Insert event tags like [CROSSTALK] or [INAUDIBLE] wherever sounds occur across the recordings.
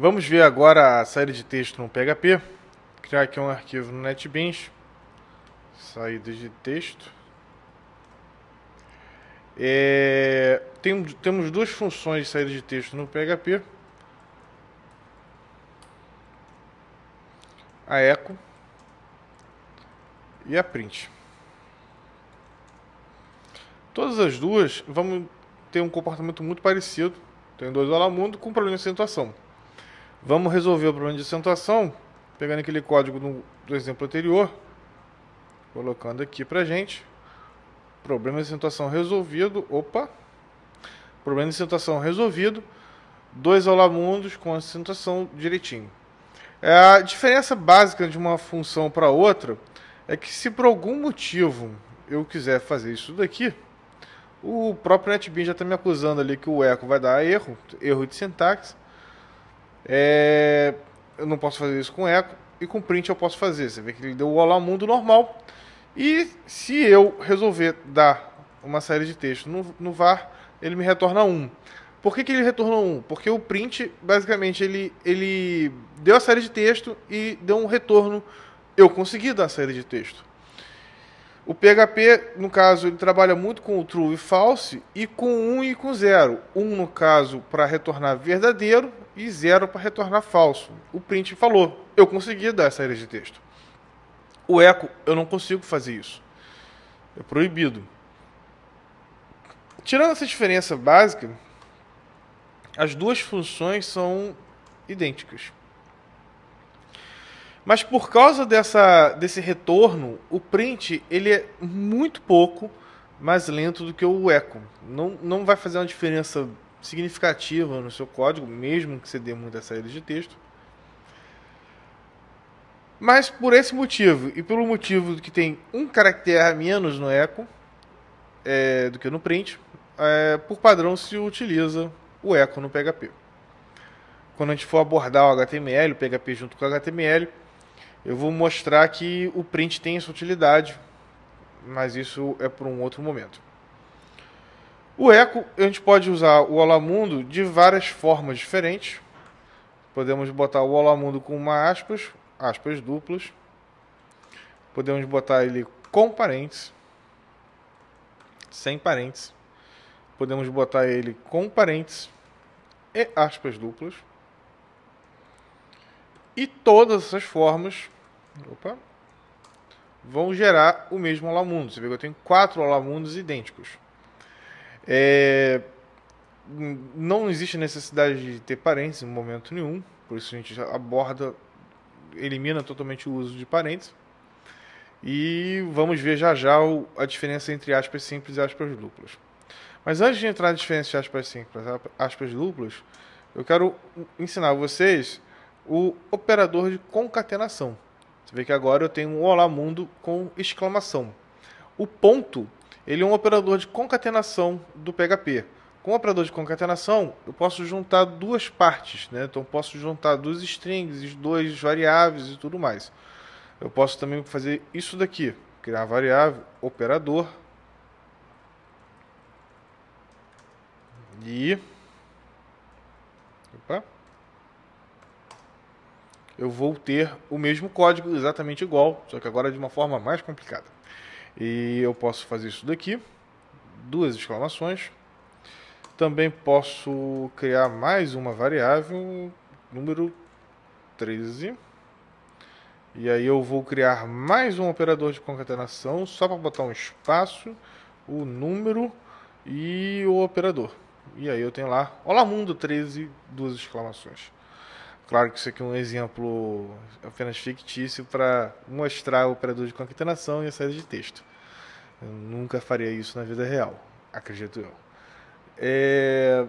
Vamos ver agora a saída de texto no PHP. Criar aqui um arquivo no NetBeans. Saída de texto. É, tem, temos duas funções de saída de texto no PHP. A echo e a print. Todas as duas vão ter um comportamento muito parecido. Tem dois Olá Mundo com problema de acentuação. Vamos resolver o problema de acentuação pegando aquele código do, do exemplo anterior, colocando aqui pra gente. Problema de acentuação resolvido. Opa! Problema de acentuação resolvido. Dois alamundos com acentuação direitinho. É, a diferença básica de uma função para outra é que se por algum motivo eu quiser fazer isso daqui, o próprio NetBeans já está me acusando ali que o eco vai dar erro, erro de sintaxe. É, eu não posso fazer isso com eco e com print eu posso fazer. Você vê que ele deu o olá mundo normal. E se eu resolver dar uma série de texto no, no var, ele me retorna 1. Por que, que ele retornou 1? Porque o print, basicamente, ele, ele deu a série de texto e deu um retorno. Eu consegui dar a série de texto. O PHP, no caso, ele trabalha muito com o true e false e com 1 e com 0. 1, no caso, para retornar verdadeiro e 0 para retornar falso. O print falou, eu consegui dar essa série de texto. O echo, eu não consigo fazer isso. É proibido. Tirando essa diferença básica, as duas funções são idênticas. Mas por causa dessa, desse retorno, o print ele é muito pouco mais lento do que o echo. Não, não vai fazer uma diferença significativa no seu código, mesmo que você dê muita saída de texto. Mas por esse motivo, e pelo motivo que tem um caractere a menos no echo é, do que no print, é, por padrão se utiliza o echo no PHP. Quando a gente for abordar o HTML, o PHP junto com o HTML, eu vou mostrar que o print tem essa utilidade, mas isso é por um outro momento. O eco, a gente pode usar o Olá Mundo de várias formas diferentes. Podemos botar o Olá Mundo com uma aspas, aspas duplas. Podemos botar ele com parênteses, sem parênteses. Podemos botar ele com parênteses e aspas duplas. E todas essas formas opa, vão gerar o mesmo Alamundo. Você vê que eu tenho quatro Alamundos idênticos. É, não existe necessidade de ter parênteses em momento nenhum, por isso a gente aborda, elimina totalmente o uso de parênteses. E vamos ver já já a diferença entre aspas simples e aspas duplas. Mas antes de entrar na diferença de aspas simples e aspas duplas, eu quero ensinar vocês o operador de concatenação. Você vê que agora eu tenho um Olá Mundo com exclamação. O ponto, ele é um operador de concatenação do PHP. Com o operador de concatenação, eu posso juntar duas partes, né? Então posso juntar duas strings, dois variáveis e tudo mais. Eu posso também fazer isso daqui, criar variável, operador e opa, eu vou ter o mesmo código exatamente igual, só que agora de uma forma mais complicada. E eu posso fazer isso daqui, duas exclamações. Também posso criar mais uma variável, número 13. E aí eu vou criar mais um operador de concatenação, só para botar um espaço, o número e o operador. E aí eu tenho lá, Olá Mundo 13, duas exclamações. Claro que isso aqui é um exemplo apenas fictício para mostrar o operador de concatenação e a saída de texto. Eu nunca faria isso na vida real, acredito eu. É...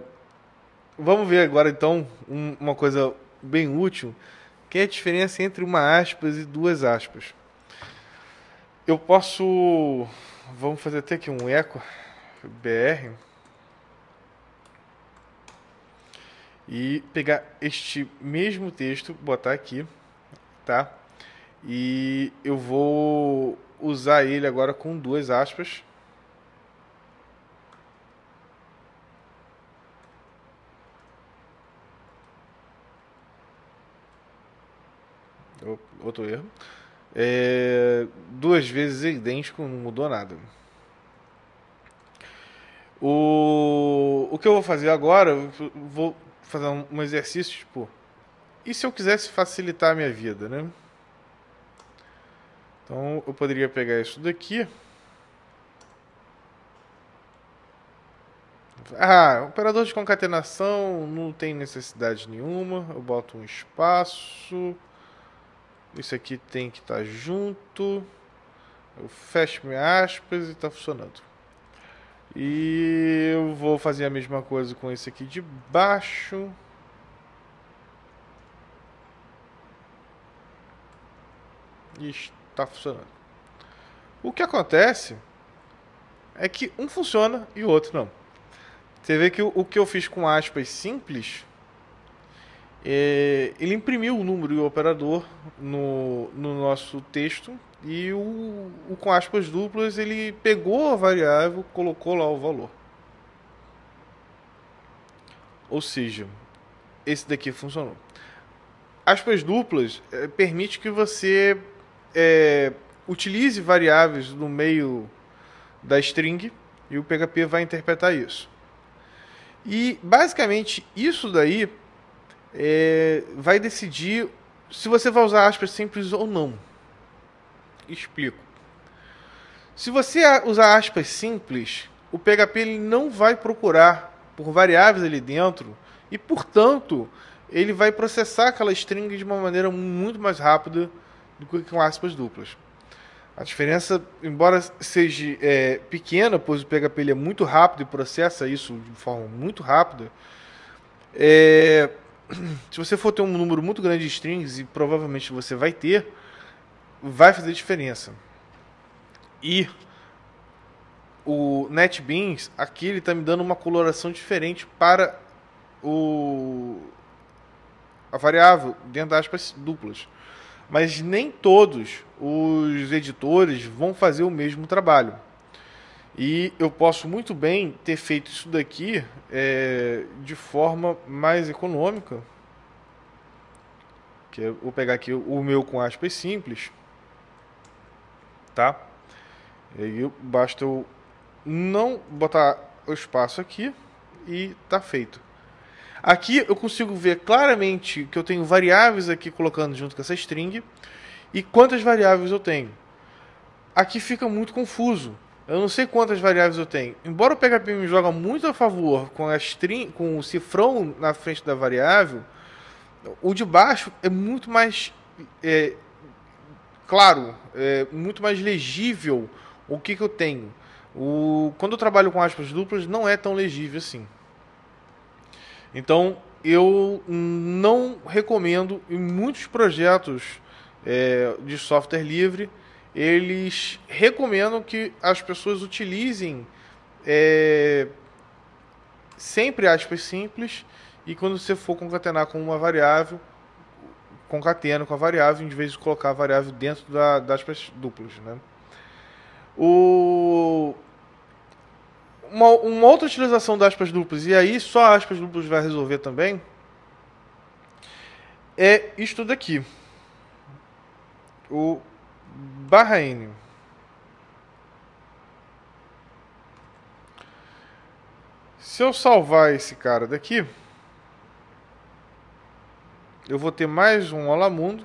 Vamos ver agora então um, uma coisa bem útil, que é a diferença entre uma aspas e duas aspas. Eu posso, vamos fazer até aqui um eco br e pegar este mesmo texto, botar aqui, tá? E eu vou usar ele agora com duas aspas. outro erro. É, duas vezes idêntico, não mudou nada. O, o que eu vou fazer agora, vou fazer um, exercício, tipo, e se eu quisesse facilitar a minha vida, né? Então eu poderia pegar isso daqui. Ah, operador de concatenação não tem necessidade nenhuma. Eu boto um espaço. Isso aqui tem que estar junto. Eu fecho minhas aspas e está funcionando. E eu vou fazer a mesma coisa com esse aqui de baixo. E está funcionando. O que acontece é que um funciona e o outro não. Você vê que o, que eu fiz com aspas simples, é, ele imprimiu o número e o operador no, no nosso texto e o, o com aspas duplas ele pegou a variável, colocou lá o valor. Ou seja, esse daqui funcionou. Aspas duplas é, permite que você é, utilize variáveis no meio da string e o PHP vai interpretar isso. E basicamente isso daí é, vai decidir se você vai usar aspas simples ou não. Explico. Se você usar aspas simples, o PHP ele não vai procurar por variáveis ali dentro e, portanto, ele vai processar aquela string de uma maneira muito mais rápida do que com aspas duplas. A diferença, embora seja é, pequena, pois o PHP ele é muito rápido e processa isso de forma muito rápida, é, [CLEARS THROAT] se você for ter um número muito grande de strings, e provavelmente você vai ter, vai fazer diferença. E o NetBeans, aqui ele está me dando uma coloração diferente para o, a variável dentro das aspas duplas. Mas nem todos os editores vão fazer o mesmo trabalho. E eu posso muito bem ter feito isso daqui é, de forma mais econômica. Que eu vou pegar aqui o meu com aspas simples tá? E aí basta eu não botar o espaço aqui e tá feito. Aqui eu consigo ver claramente que eu tenho variáveis aqui colocando junto com essa string e quantas variáveis eu tenho. Aqui fica muito confuso. Eu não sei quantas variáveis eu tenho. Embora o PHP me joga muito a favor com a string, com o cifrão na frente da variável, o de baixo é muito mais é, claro, é muito mais legível o que, que eu tenho. O, quando eu trabalho com aspas duplas, não é tão legível assim. Então, eu não recomendo em muitos projetos é, de software livre, eles recomendam que as pessoas utilizem é, sempre aspas simples e quando você for concatenar com uma variável, concatena com a variável, em vez de colocar a variável dentro da, das duplas. Né? O... Uma, uma, outra utilização das aspas duplas, e aí só aspas duplas vai resolver também, é isto daqui. O barra N. Se eu salvar esse cara daqui, eu vou ter mais um Olá Mundo.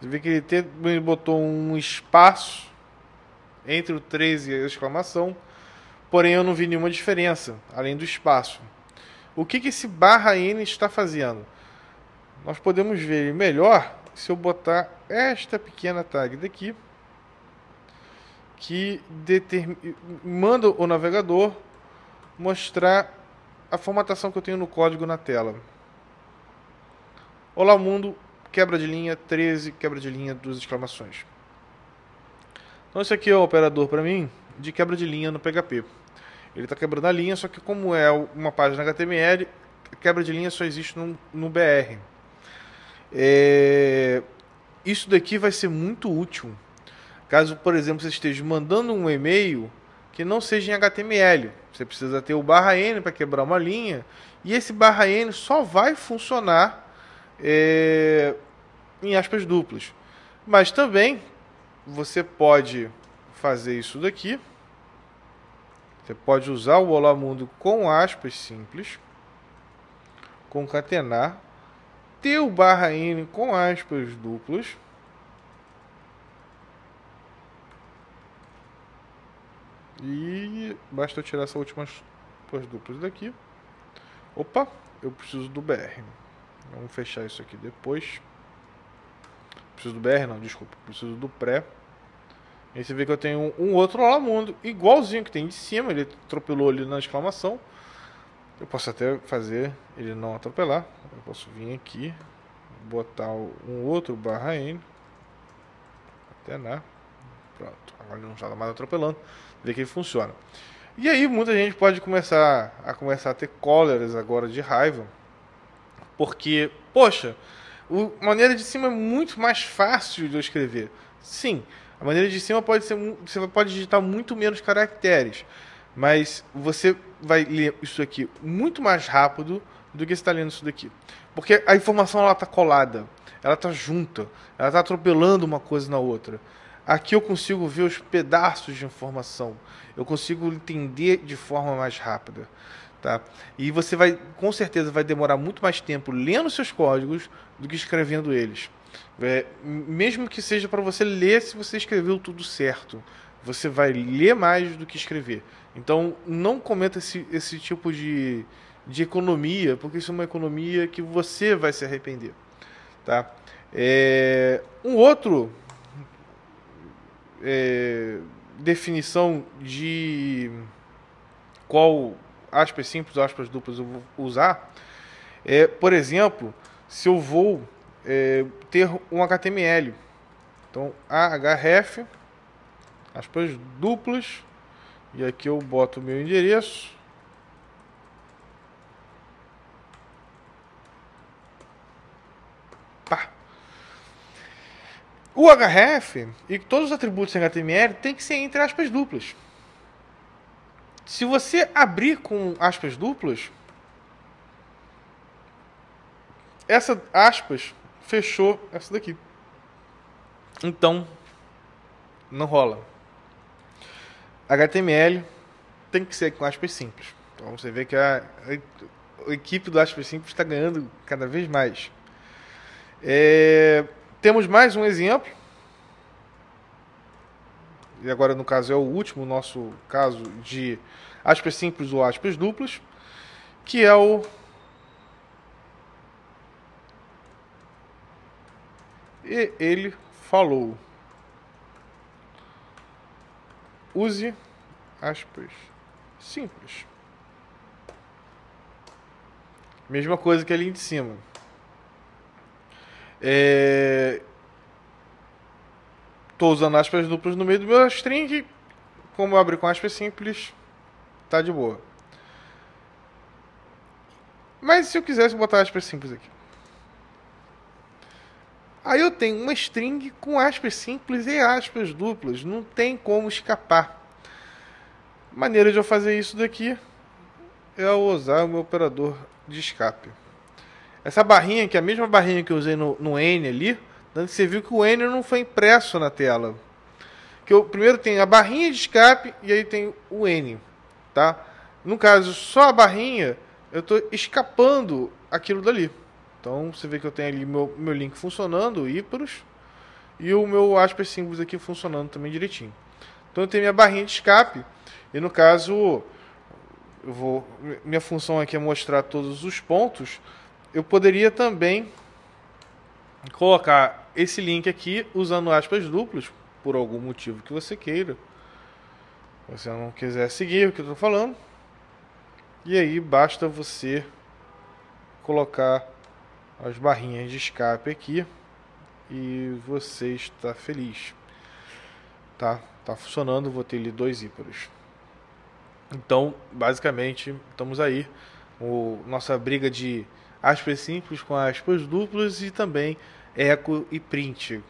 Você vê que ele, ele botou um espaço entre o 13 e a exclamação, porém eu não vi nenhuma diferença, além do espaço. O que, que esse barra N está fazendo? Nós podemos ver melhor se eu botar esta pequena tag daqui, que determina, manda o navegador mostrar a formatação que eu tenho no código na tela. Olá mundo, quebra de linha 13, quebra de linha duas exclamações. Então esse aqui é o operador para mim de quebra de linha no PHP. Ele está quebrando a linha, só que como é uma página HTML, quebra de linha só existe no, no BR. É, isso daqui vai ser muito útil. Caso, por exemplo, você esteja mandando um e-mail que não seja em HTML. Você precisa ter o barra N para quebrar uma linha. E esse barra N só vai funcionar é, em aspas duplas. Mas também você pode fazer isso daqui. Você pode usar o Olá Mundo com aspas simples, concatenar, ter o barra N com aspas duplas. E basta eu tirar essas últimas duas duplas daqui. Opa, eu preciso do BR. Vamos fechar isso aqui depois. Preciso do BR, não, desculpa. Preciso do pré. Aí você vê que eu tenho um, outro lá mundo, igualzinho que tem de cima, ele atropelou ali na exclamação. Eu posso até fazer ele não atropelar. Eu posso vir aqui, botar um outro barra N. Até na. Pronto, agora ele não está mais atropelando. Vê que ele funciona. E aí muita gente pode começar a começar a ter cóleras agora de raiva. Porque, poxa, a maneira de cima é muito mais fácil de eu escrever. Sim, a maneira de cima pode ser. Você pode digitar muito menos caracteres. Mas você vai ler isso aqui muito mais rápido do que está lendo isso daqui. Porque a informação ela está colada, ela está junta, ela está atropelando uma coisa na outra. Aqui eu consigo ver os pedaços de informação, eu consigo entender de forma mais rápida. Tá? E você vai, com certeza, vai demorar muito mais tempo lendo seus códigos do que escrevendo eles. É, mesmo que seja para você ler se você escreveu tudo certo, você vai ler mais do que escrever. Então, não cometa esse, esse tipo de, de economia, porque isso é uma economia que você vai se arrepender. Tá? É, um outro é, definição de qual aspas simples aspas duplas eu vou usar é, por exemplo, se eu vou é, ter um HTML. Então, ahref, aspas duplas, e aqui eu boto o meu endereço. O href e todos os atributos em HTML tem que ser entre aspas duplas. Se você abrir com aspas duplas, essa aspas fechou essa daqui. Então, não rola. HTML tem que ser com aspas simples. Então você vê que a, a, a equipe do aspas simples está ganhando cada vez mais. É, temos mais um exemplo. E agora, no caso, é o último, nosso caso de aspas simples ou aspas duplas, que é o E ele falou: use aspas simples. Mesma coisa que ali de cima. É... Tô usando aspas duplas no meio do meu string. Como eu abri com aspas simples, tá de boa. Mas se eu quisesse botar aspas simples aqui. Aí eu tenho uma string com aspas simples e aspas duplas, não tem como escapar. Maneira de eu fazer isso daqui é usar o meu operador de escape. Essa barrinha, que é a mesma barrinha que eu usei no, no N ali, você viu que o N não foi impresso na tela. Que eu primeiro tem a barrinha de escape e aí tem o N, tá? No caso, só a barrinha, eu estou escapando aquilo dali. Então você vê que eu tenho ali meu, meu link funcionando, o Iparus, e o meu aspas símbolos aqui funcionando também direitinho. Então eu tenho minha barrinha de escape, e no caso, eu vou, minha função aqui é mostrar todos os pontos. Eu poderia também colocar esse link aqui usando aspas duplas, por algum motivo que você queira. Você não quiser seguir o que eu estou falando. E aí basta você colocar as barrinhas de escape aqui e você está feliz. Tá? Tá funcionando, vou ter ali dois íparos. Então, basicamente, estamos aí. O, nossa briga de aspas simples com aspas duplas e também eco e print.